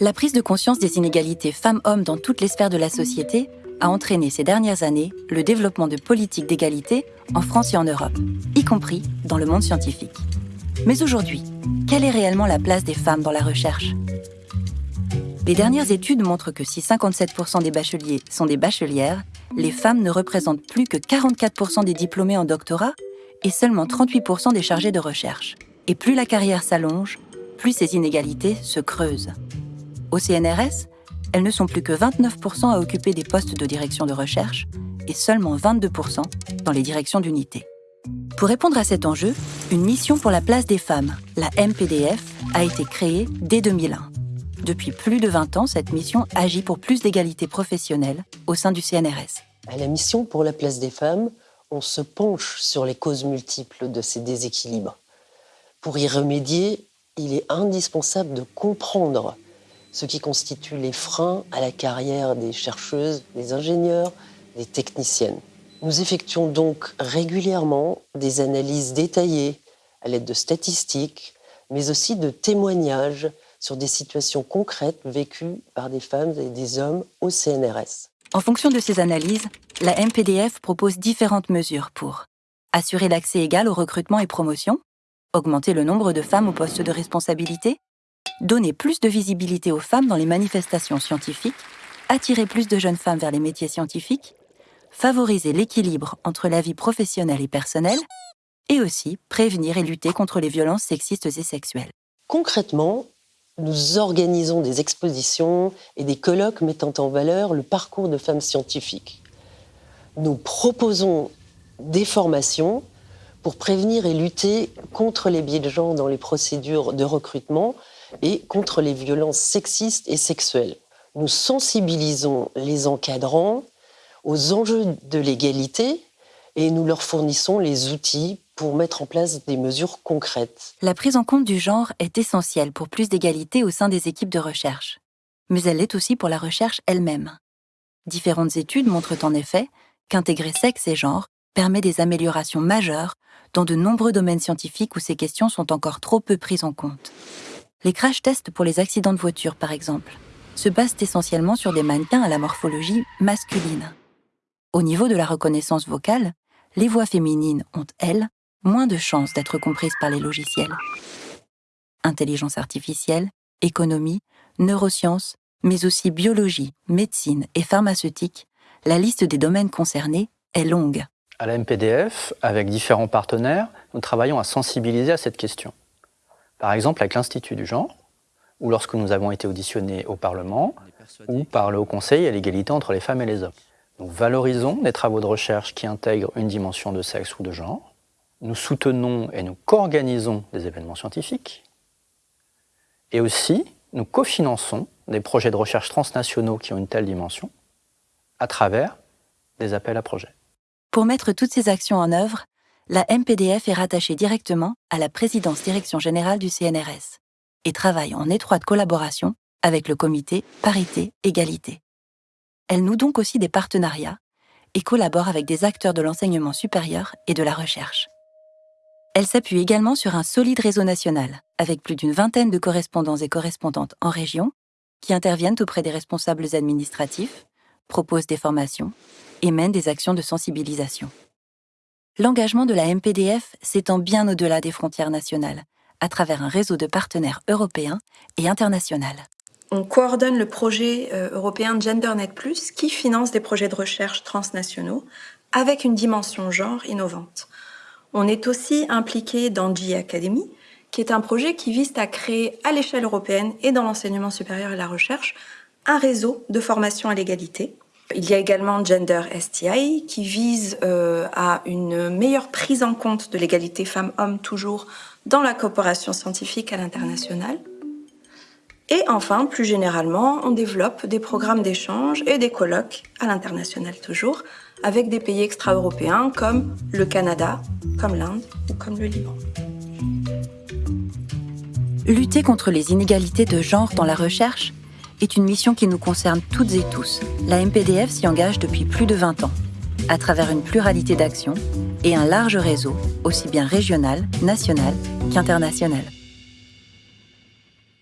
La prise de conscience des inégalités femmes-hommes dans toutes les sphères de la société a entraîné ces dernières années le développement de politiques d'égalité en France et en Europe, y compris dans le monde scientifique. Mais aujourd'hui, quelle est réellement la place des femmes dans la recherche? Les dernières études montrent que si 57% des bacheliers sont des bachelières, les femmes ne représentent plus que 44% des diplômés en doctorat et seulement 38% des chargés de recherche. Et plus la carrière s'allonge, plus ces inégalités se creusent. Au CNRS, elles ne sont plus que 29% à occuper des postes de direction de recherche et seulement 22% dans les directions d'unité. Pour répondre à cet enjeu, une mission pour la place des femmes, la MPDF, a été créée dès 2001. Depuis plus de 20 ans, cette mission agit pour plus d'égalité professionnelle au sein du CNRS. À la mission pour la place des femmes, on se penche sur les causes multiples de ces déséquilibres. Pour y remédier, il est indispensable de comprendre ce qui constitue les freins à la carrière des chercheuses, des ingénieurs, des techniciennes. Nous effectuons donc régulièrement des analyses détaillées à l'aide de statistiques, mais aussi de témoignages sur des situations concrètes vécues par des femmes et des hommes au CNRS. En fonction de ces analyses, la MPDF propose différentes mesures pour assurer l'accès égal au recrutement et promotion, augmenter le nombre de femmes aux postes de responsabilité, donner plus de visibilité aux femmes dans les manifestations scientifiques, attirer plus de jeunes femmes vers les métiers scientifiques, favoriser l'équilibre entre la vie professionnelle et personnelle, et aussi prévenir et lutter contre les violences sexistes et sexuelles. Concrètement, nous organisons des expositions et des colloques mettant en valeur le parcours de femmes scientifiques. Nous proposons des formations pour prévenir et lutter contre les biais de genre dans les procédures de recrutement et contre les violences sexistes et sexuelles. Nous sensibilisons les encadrants aux enjeux de l'égalité et nous leur fournissons les outils pour mettre en place des mesures concrètes. La prise en compte du genre est essentielle pour plus d'égalité au sein des équipes de recherche. Mais elle l'est aussi pour la recherche elle-même. Différentes études montrent en effet qu'intégrer sexe et genre permet des améliorations majeures dans de nombreux domaines scientifiques où ces questions sont encore trop peu prises en compte. Les crash tests pour les accidents de voiture, par exemple, se basent essentiellement sur des mannequins à la morphologie masculine. Au niveau de la reconnaissance vocale, les voix féminines ont, elles, moins de chances d'être comprises par les logiciels. Intelligence artificielle, économie, neurosciences, mais aussi biologie, médecine et pharmaceutique, la liste des domaines concernés est longue. À la MPDF, avec différents partenaires, nous travaillons à sensibiliser à cette question. Par exemple avec l'Institut du genre, ou lorsque nous avons été auditionnés au Parlement, ou par le Haut Conseil à l'égalité entre les femmes et les hommes. Nous valorisons des travaux de recherche qui intègrent une dimension de sexe ou de genre. Nous soutenons et nous co-organisons des événements scientifiques. Et aussi, nous cofinançons des projets de recherche transnationaux qui ont une telle dimension à travers des appels à projets. Pour mettre toutes ces actions en œuvre, la MPDF est rattachée directement à la présidence direction générale du CNRS et travaille en étroite collaboration avec le comité Parité-Égalité. Elle noue donc aussi des partenariats et collabore avec des acteurs de l'enseignement supérieur et de la recherche. Elle s'appuie également sur un solide réseau national, avec plus d'une vingtaine de correspondants et correspondantes en région, qui interviennent auprès des responsables administratifs, proposent des formations et mènent des actions de sensibilisation l'engagement de la MPDF s'étend bien au-delà des frontières nationales, à travers un réseau de partenaires européens et internationaux. On coordonne le projet euh, européen GenderNet qui finance des projets de recherche transnationaux avec une dimension genre innovante. On est aussi impliqué dans G Academy, qui est un projet qui vise à créer à l'échelle européenne et dans l'enseignement supérieur et la recherche un réseau de formation à l'égalité il y a également Gender STI qui vise euh, à une meilleure prise en compte de l'égalité femmes-hommes toujours dans la coopération scientifique à l'international. Et enfin, plus généralement, on développe des programmes d'échange et des colloques à l'international toujours, avec des pays extra-européens comme le Canada, comme l'Inde ou comme le Liban. Lutter contre les inégalités de genre dans la recherche est une mission qui nous concerne toutes et tous. La MPDF s'y engage depuis plus de 20 ans, à travers une pluralité d'actions et un large réseau, aussi bien régional, national qu'international.